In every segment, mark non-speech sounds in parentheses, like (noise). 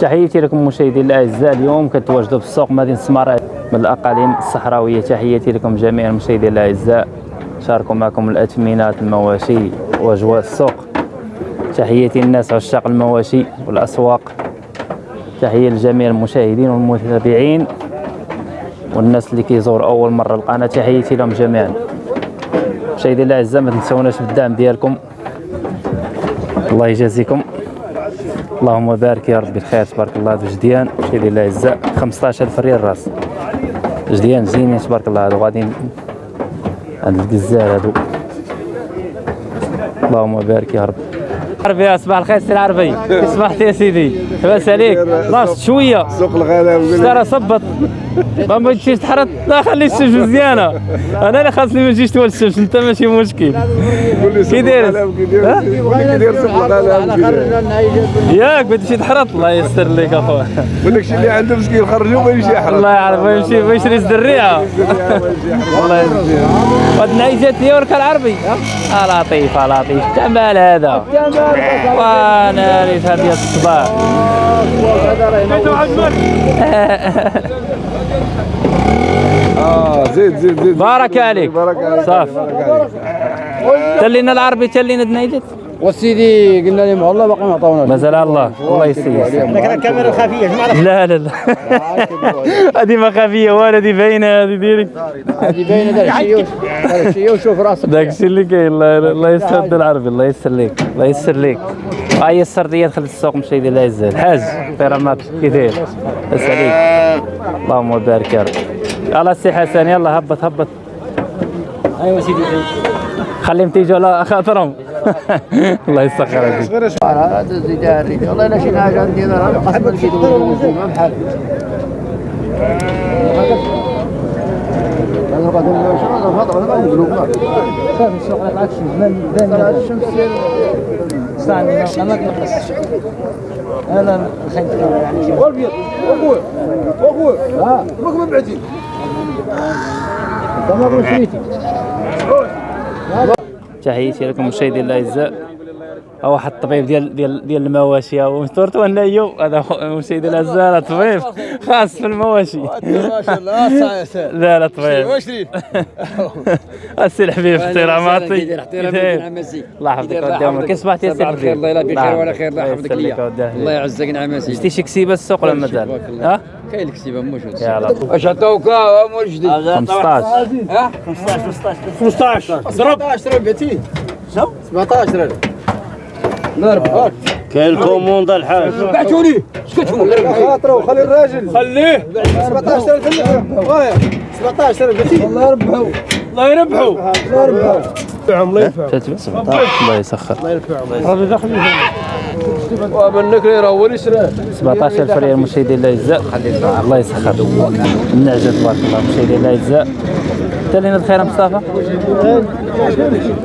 تحياتي لكم مشاهدي الأعزاء اليوم كتواجدوا في السوق مدينة السمراء من الأقاليم الصحراوية. تحياتي لكم جميعا مشاهدي الأعزاء. شاركوا معكم الاثمنات المواشي وأجواء السوق. تحياتي للناس عشاق المواشي والأسواق. تحية لجميع المشاهدين والمتابعين والناس اللي كيزور أول مرة القناة. تحياتي لهم جميعا. مشاهدي الأعزاء ما تنسوناش بالدعم ديالكم. الله يجازيكم. اللهم بارك يا ربي الخير تبارك الله هذا جديان. مشاهدي الاعزاء 15000 ريال راس. جديان زينين تبارك الله. هادو غاديين هاد القزال هادو. اللهم بارك يا رب. عربي صباح الخير سي العربي. صبحت يا سيدي. لاباس عليك. ناقص شوية. سوق الغنم. ترى صبط ما بغيتيش تحرط. لا خلي الشمس مزيانة. أنا اللي خاصني ما نجيش طول الشمس أنت ماشي مشكل. كي داير؟ ياك بغيتي تحرط. الله يستر لك اخويا ولك شي اللي عنده مسكين خرجوا ما يمشي يحرق الله يعرف يمشي ويشري الدريعه الله يجزيه هاد النعيجات هي ورك العربي. لطيف لطيف. جمال هذا. وأنا ريت هذه الصباح (laughs) آه زيد زيد زيد. بارك عليك. بارك عليك. صافي بارك عليك. تلينا العربي تلينا النعيجات وسيدي قلنا لهم والله باقي ما عطاوناش مازال الله. الله يسير. لكن الكاميرا الخفيه جماعة لا لا لا. (laughs) هذه ما خفية ولا هذه باينة هذه direct هذه باينة دار الشيء وشوف راسك. داك الشيء اللي كاين. الله الله يسر العربي الله يسر ليك الله يسر ليك. هاي السرديه دخلت السوق مشي لا يزال. الحاج طيرامات كي داير عليك اللهم بارك يا رب. يلا السي حسن يلا هبط هبط ايوا سيدي خليهم تيجوا على خاطرهم الله يسخر عليك هذا والله لا شي حاجة عندي أنا قسم لقيت ما بحال أنا خايف يعني والبيض واخويا واخويا آه ما بعتي ما شريتي تحياتي لكم مشاهدي الاعزاء هو واحد الطبيب ديال ديال ديال المواشي. هو مستورت وأنا يو. هذا مشاهدي الاعزاء طبيب. خاص في المواشي. (laughs) لا لا طبيب. (laughs) السي الحبيب احتراماتي الله يحفظك قدامك كيف صبحتي يا سي الحبيب؟ الله يلا بخير وعلى خير الله يحفظك. ليا الله يعزك نعم مسي شتي شي كسيبه السوق ولا مازال ها؟ كاين يا لطيف اش عطاوك جديد 15 ها 15 ضرب 17 بعتي 17 ضرب كاين ال commande الحاج بعتوني سكتوا خاطره وخلي الراجل خليه 17000 خليه 17 بعتي الله يربحوا الله يربحوا الله يربحوا الله ينفع 17 الله يسخر ومنك راه هو اللي شراه. 17000 ريال مشاهدي الاعزاء الله يسخر. النعجه تبارك الله. مشاهدي الاعزاء تالين الخير مصطفى؟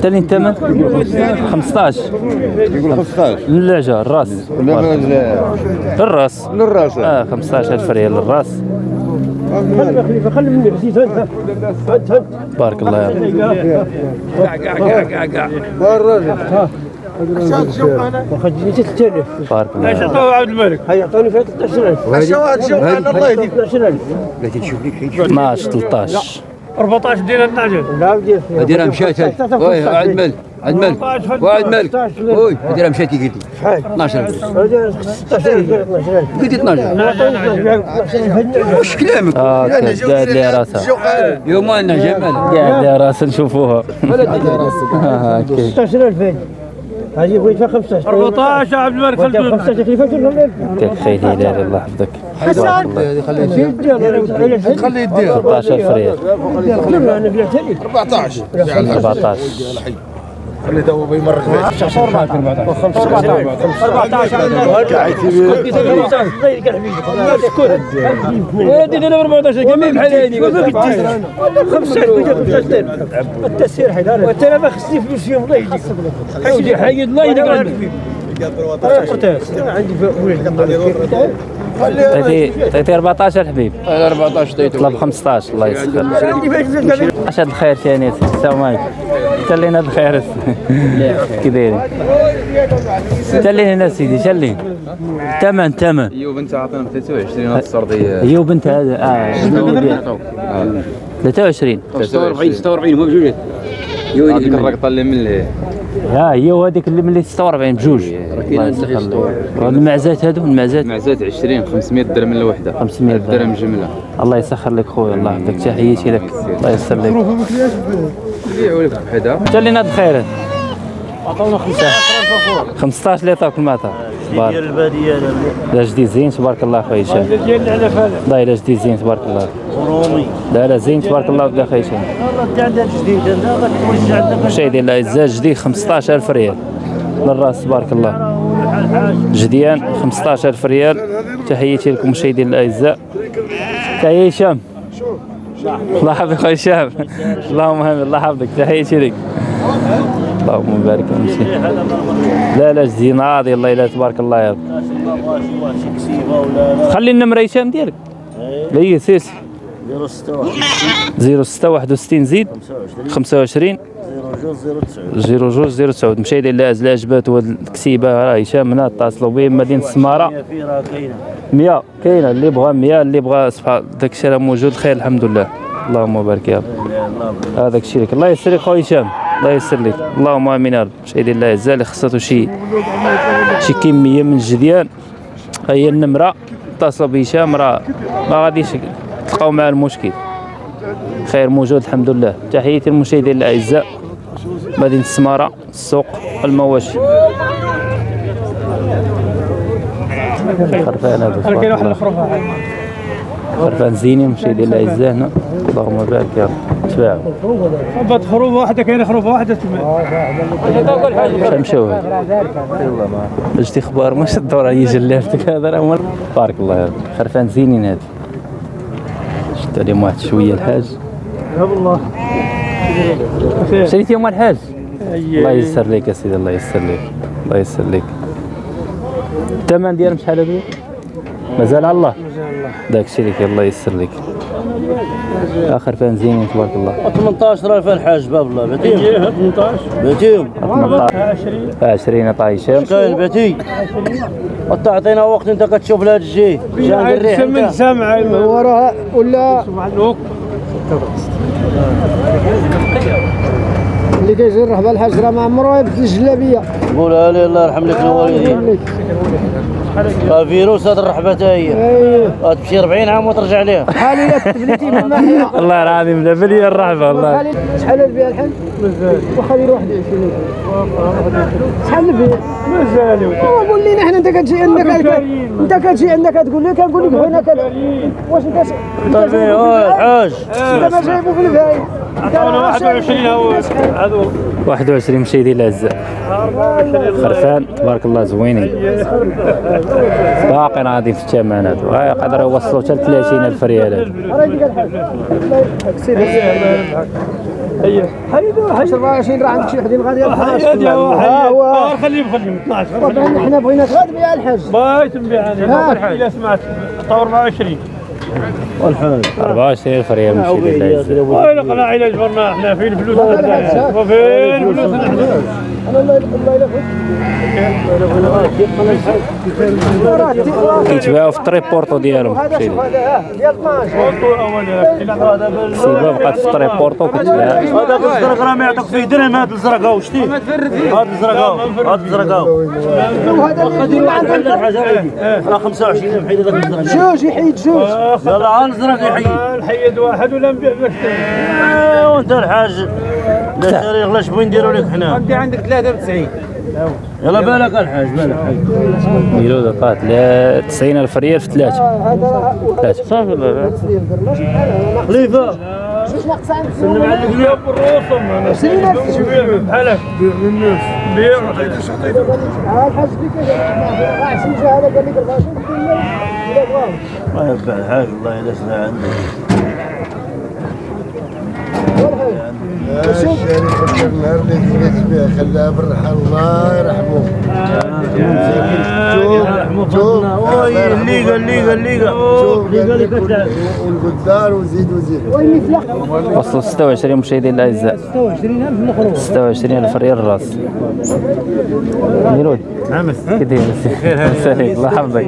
تالين الثمن؟ 15 يقول 15 النعجه الراس. لا الراس للراس. آه 15000 ريال الراس خلي مني بسيط هد هد بارك الله يا واخا جيت 3000 بارك الله يا رب عبد الملك هيا عطوني فيها 13000 الشواهد شوف الله يهديك 12000 12 13 14 ديال النعجه لا دير هذه مشات وي عبد الملك عبد الملك وعبد الملك وي هذه مشات قلتي 12 16000 قلتي 12 واش كلامك آه قاعد لي راسها يوم النعجه مالك قاعد لي راسها نشوفوها آه، هكي 16000 هذه بغيت فيها 15 14 عبد الملك 15 تكلفة ولا يعطيك خير هلال الله يحفظك خليه يدير 14000 ريال. أنا بلعتها لك. 14 14 خليه تو بيمرق به 14 التسير حيدار وانت ما خصني فلوس فيهم الله يهديك حيد الله يهديك عندي عطيتي عطيتي 14 حبيب أنا 14 ديتو طلب 15 الله يسخر. أش هاد الخير ثاني السلام عليكم تلينا هاد الخير. كي دايرين. تلين هنا سيدي تلين تمن تمن. ايوب أنت عطينا 23 هاد السرديه هي وبنت هذا آه شنو ديال 23 46 46 هو بجوج هذيك الرقطة اللي من اللي ها هي وهذيك اللي ملي 46 بجوج. الله يسخر المعزات هادو المعزات. معزات 20 500 درهم الوحده 500 درهم. درهم جملة. الله يسخر لك خويا الله يحفظك تحياتي لك. الله يسر لك. نبيعوا لك بحدا. تلينا هاد الخيرات عطونا 15 15 اللي عطاك المطر البادية لا جديد زين تبارك الله خويا هشام لا لا جديد زين تبارك الله. رومي. لا لا زين تبارك الله بلا خويا هشام والله انت عندك جديد انت غتمشي عندك مشاهدين الاعزاء جديد 15000 ريال. للراس تبارك الله. جديان 15000 ريال. تحياتي لكم مشاهدين الاعزاء تحية هشام. الله يحفظك خويا هشام. اللهم آمين. الله يحفظك. تحياتي لك. اللهم بارك فيك لا لا جديد ناضي الله إلا تبارك الله يا رب. خلي النمرة هشام ديالك. لا هي سيس. لا 06 06 61 زيد. 25 02 09 02 09 مشاهدين اللي عزل عجباتو هاد الكسيبة راه هشام هنا اتصلوا به مدينة السمارة. في راه كاينة. 100 كاينة. اللي بغى 100 اللي بغى سبحان داك الشيء راه موجود. خير الحمد لله. اللهم بارك يا رب. هذاك الشيء لك. الله يسر لك خويا هشام. الله يسر لك. اللهم آمين يا رب. مشاهدين الله يعزها اللي خصاتو شي شي كمية من الجديان. ها هي النمرة اتصلوا بهشام راه ما غاديش تلقاو معاه المشكل. خير موجود الحمد لله. تحياتي للمشاهدين الأعزاء. مدينه السماره السوق المواشي. خرفان هذا كاين واحد. الخروفه خرفان زينين مشاهدين الأعزاء هنا. اللهم بارك يا رب. تباعوا بات خروفه واحدة كاينة خروفه واحدة تما شحال مشاو هاد جبتي خبار مش الدور هي جلالتك هذا راه بارك الله رب خرفان زينين هاد. شفت عليهم واحد شوية الحاج. يا والله شريتيهم الحاج الله يسر لك يا سيدي الله يسر لك الله يسر لك الثمن ديالهم شحال هذا مازال على الله. داك الشيء لك الله يسر لك آخر فان زينين تبارك الله. 18000 الحاج باب الله باتيهم 18 باتيهم 18 20 20 عطا هشام كاين باتي وتعطينا وقت انت كتشوف الهاد الجي سمن سامع وراها ولا؟ اللي كيجرح بالحاج راه ما عمره يبدل الجلابية. قولها لي الله يرحم لك الوالدين الفيروس هاد الرحبة تا هي اييه غتمشي 40 عام وترجع ليها. حالي لا تبليتي من (laughs) الله العظيم لا بلي الرحبة والله. شحال البيع الحين؟ واخا دير 21 شحال البيع؟ مازال هو قول لنا حنا أنت كتجي عندك أنت كتجي عندك كتقول لي كنقول لك هنا كذا واش أنت طيب الحاج أنت ما جايبو في الفايد عطاونا 21 هو. هذو 21 مشي ديال العزاء خرفان. تبارك الله زوينين. باقي غادي في الثمن هادو غا يقدر يوصلوا حتى ل 30000 ريال. الحاج حيدوا 24 راه عندك شي وحدين غادي هو ها هو خليهم خليهم 12 طبعا حنا بغيناك غير تبيع الحاج بايت نبيع أنا الا سمعت طور 24 والحاج 24000 ريال مشي ديال العزاء وين قناع إلى جبرنا إحنا فين الفلوس. وفين الفلوس نحن أنا الله الله يلفك كيتباعوا في الطريق بورطو ديالهم هذا مشي شوف هذا ها ديال 12 الطول اول السيبه بقات في الطريق بورطو كتباع هذاك الزرق راه ما يعطيك فيه درهم هذا الزرق هاو شتي. هذا الزرق هاو هذا الزرق هاو وهذا اللي عندك. عندي راه 25 بحيد هذاك الزرق. جوج يحيد جوج. يلا الزرق يحيي نحيد واحد ولا نبيع باش ايوا انت الحاج. لا شاري غلاش بغي نديروا لك حنا؟ عندي عندك 93 يلا بالك الحاج بالك ميلو دقات لا 90000 ريال في ثلاثة. هذا راه ثلاثة. صافي ماشي خليفة. جوج ناقص عندك بيع بالرسوم أنا شبيه بحالك. بيع الناس بيع. ها الحاج ديك راه 20 جا هذا قال لك 24 ما ينفع الحاج والله الا سنا عندك شوف النهار اللي جيت فيه خلاها بالرحى الله يرحمه والقدار وزيد وزيد وصلوا 26 مشاهدين الاعزاء 26000 ريال الراس ميلود عمس كي داير الله يحفظك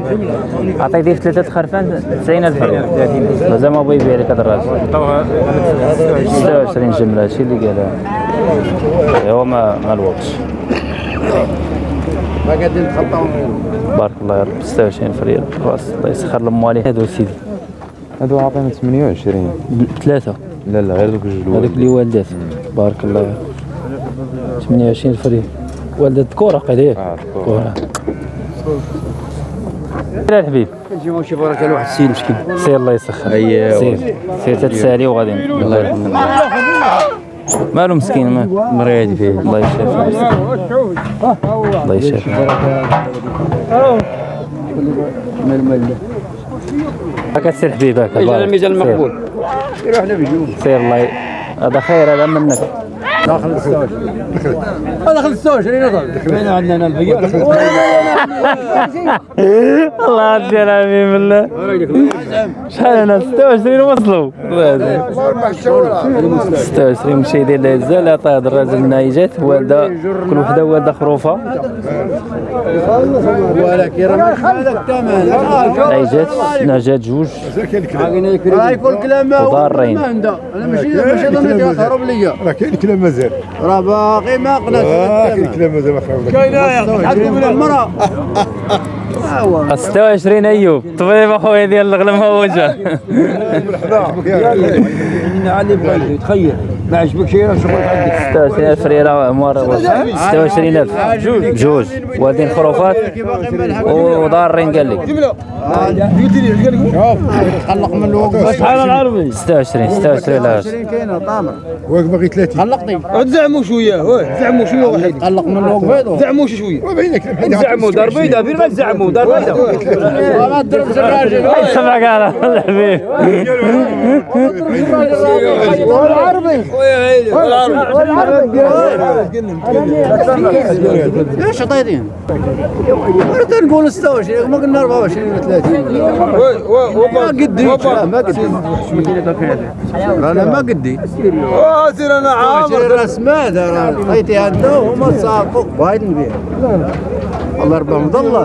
عطيتيه في ثلاثة خرفان 90000 ريال مازال ما بغى يبيع لك هذا الراجل 26 جملة هادشي اللي قالها هو ما الوقتش ما نتخطاو بارك الله يا رب 26000 ريال راس الله يسخر الموالي هادو سيدي. هادو عاطينا 28 ثلاثة. لا لا غير دوك جوج هذوك اللي والدات. بارك الله يا رب 28 فريق. والدة كورة قليل آه كورة. سير الحبيب. كنجي نشوف راك واحد السيد مسكين. سير الله يسخر. أيوة. سير. سير تتسالي وغادي الله يرحمه. مالو مسكين ما مريض فيه. الله يشافيه الله يشافيه هكا سير حبيب هكا. ميزان بارك. الميزان سير. المقبول. يروح له بجوج سير الله. هذا خير هذا منك داخل السوج داخل السوج رينا ضل بين عندنا البيع (laughs) الله يدي العافية بالله شحال أنا 26 وصلوا. 26 مشاهدين الاعزاء اللي عطاه هذا الراجل النايجات والده كل وحدة والده خروفة. ولكن نايجات ناجات جوج. راه كلام ما هو وضارين. ما عنده. أنا ماشي ماشي ضمني تهرب ليا. راه كاين كلام مازال. راه باقي ما قناش آه كاين كلام مازال ما فهمنا حتى من المرأة. 26 أيوب. طبيب اخويا ديال الغلم هو وجه علي بغى تخيل ما عجبك شيء راه شغلك عندك 26000 ريال عمر 26000 جوج والدين خروفات. وضارين قال لك. تخلق من الوقت. شحال العربي 26 26 لا كاينة طامر واك باغي 30 خلقني تزعموا شوية. واه زعموا شوية. واحد تخلق من الوقت. زعموا شوية. زعموا دار بيضاء فين غتزعموا دار بيضاء ما تضرب الراجل سمعك على الحبيب إيش عطيتين؟ مرة نقول 26 ما قلنا 24 ولا 30 ما قدي ما قدي أنا ما قدي. سير أنا عامر. الاسماء راه عطيتي عنده وما ساقوا وايد نبيع. الله يربحهم ضله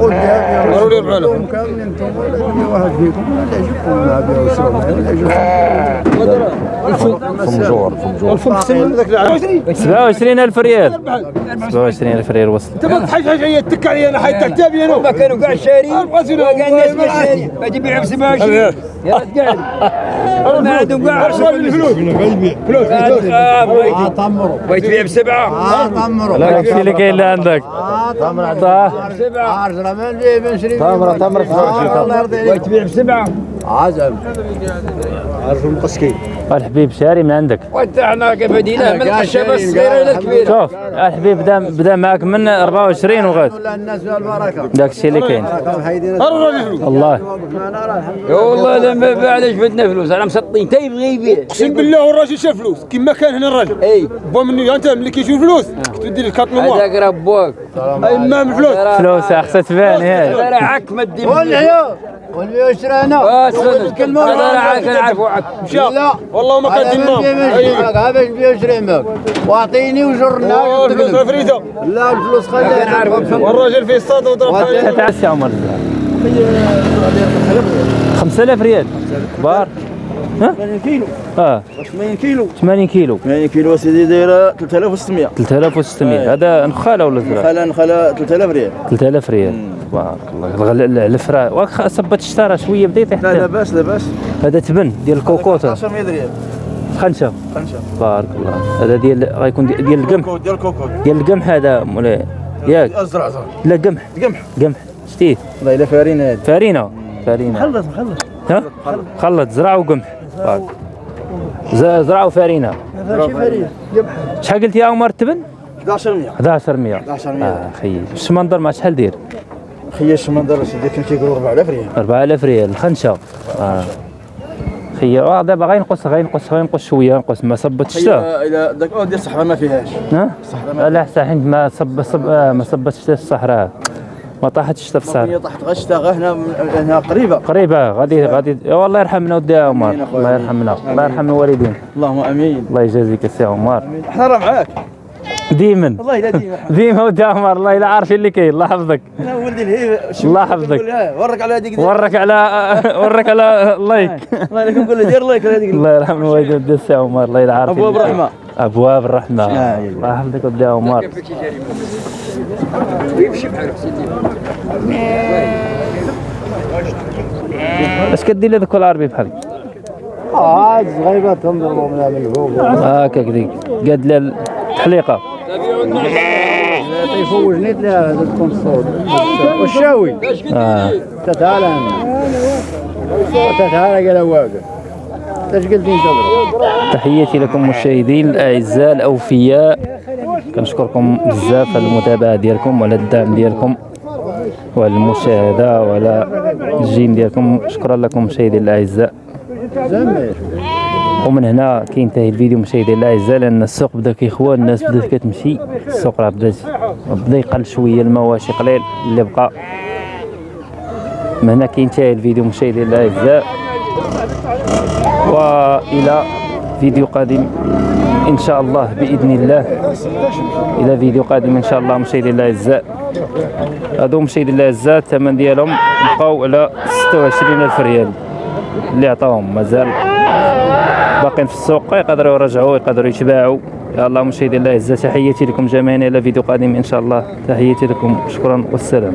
قلت يا رب كامل أنتم ولا واحد فيكم ولا يجيكم ما بيع وشرب ولا فمجور فمجور الفم سلم ذاك العام. 27000 ريال. 27000 ريال وصل. تبغى حاجة حاجة تك علي أنا حيت كتابي أنا. ما كانوا كاع شارين وكاع الناس ما شارين ما تبيعهم سباشي يا رجال. ما عندهم كاع الفلوس فلوس. آه طمروا. بغيت تبيع بسبعة. آه طمروا. لا اللي كاين اللي عندك. آه سبعة. عشرة من نبيع من شري تمرة- تمرة. سبعة. الله يرضي عليك. بغيت تبيع بسبعة. عزم. عارفهم قسكي الحبيب شاري من عندك. وانت إحنا كبدينا من شارين، الصغيره إلى الكبيره شوف الحبيب بدا بدا معك من 24 وغاد. ولا الناس والبركة داك الشيء اللي كاين. الله والله. لما باع علاش بدنا فلوس أنا مسطين. تا يبغي يبيع. أقسم بالله والراجل شاف فلوس. كما كان هنا الراجل. إي. بوا مني أنت ملي كيشوف فلوس تدير الكارت نوار هذاك راه بواك. أي ما من فلوس فلوس خصها تبان راه عك ما دير والعيال واللي يشترانا آه سنة. هذا راه عك نعرفو عك مشى لا. والله ما باش نشري معك هذا باش نشري معك واعطيني وجرنا الفلوس فريدة. لا الفلوس خليها والراجل في الصاد وضرب حالي تاع السي عمر 5000 ريال. بار. ها 80 كيلو. آه. 80 كيلو. 80 كيلو. 80 كيلو سيدي دايرة 3600 3600 هذا نخاله ولا زرع خلا نخلا 3000 ريال. 3000 ريال. تبارك الله. الفرا واخا صبت اشترى شوية بدا يطيح لا. لاباس لاباس هذا تبن ديال الكوكوطه 10000 ريال. خنشة. خمسه بارك الله. هذا ديال غيكون دي- ديال القمح. ديال كوكو ديال القمح هذا مولاي ياك. ازرع زرع لا قمح. قمح. قمح. شتيه والله إلا فارين هذه. فارينة. فارينة. خلص خلص. ها؟ خلط زرع وقمح. بارك. ز- زرع وفارينه ماشي فارين قمح شحال قلت يا عمر التبن 1100 1100 1100 آه خيي الشمندر ما شحال دير؟ خيا الشمندر سيدي كان كيقولوا 4000 ريال. 4000 ريال الخنشه آه. خير آه دابا غينقص غينقص غينقص شوية نقص ما صبتش حتى إلى داك ديال الصحراء ما فيهاش. ها؟ لا صحيح ما صب صب آه ما صبتش حتى الصحراء. ما طاحتش هي طاحت غير هنا هنا قريبة. قريبة غادي غادي والله يرحمنا ودي عمر. الله يرحمنا. الله يرحم الوالدين. اللهم آمين. الله يجازيك السي عمر. إحنا راه معاك. ديما. والله لا ديما. (laughs) ديما ودي عمر. الله إلا عارفين اللي كاين. الله يحفظك. أنا ولدي الهيب الله يحفظك. ورك على هذيك ورك على (laughs) ورك على like الله يليك نقول له دير like هذيك الله يرحم الوالدين ودي السي عمر. الله يلا عارفين كاين. الرحمة. أبواب الرحمه آه، الله يحفظك ودي عمر. اش كدير لهذوك العربي بحالك. عاد صغيبه تنضربوا من من فوق هكاك ديك قاد لها التحليقه يفوجني تلاقي هذا تكون الصوت والشاوي. آه. تتعالى. تتعالى قال واقف انت؟ تضرب تحياتي لكم مشاهدين الاعزاء الأوفياء. كنشكركم بزاف على المتابعة ديالكم وعلى الدعم ديالكم وعلى المشاهدة وعلى الجيم ديالكم. شكرا لكم مشاهدين الأعزاء. ومن هنا كينتهي الفيديو مشاهدينا الأعزاء لأن السوق بدأ كيخوى الناس بدأت كتمشي. السوق راه بدأ بدأ يقل شوية المواشي قليل اللي بقى. من هنا كينتهي الفيديو مشاهدينا الأعزاء. وإلى فيديو قادم إن شاء الله بإذن الله. إلى فيديو قادم إن شاء الله مشاهدينا الأعزاء. هادو مشاهدينا الأعزاء الثمن ديالهم بقاو على 26000 ريال. اللي عطاهم مازال باقيين في السوق يقدروا يرجعوا يقدروا يتباعوا. يا الله مشاهدينا الأعزاء تحياتي لكم جميعا إلى فيديو قادم إن شاء الله. تحياتي لكم شكرا والسلام.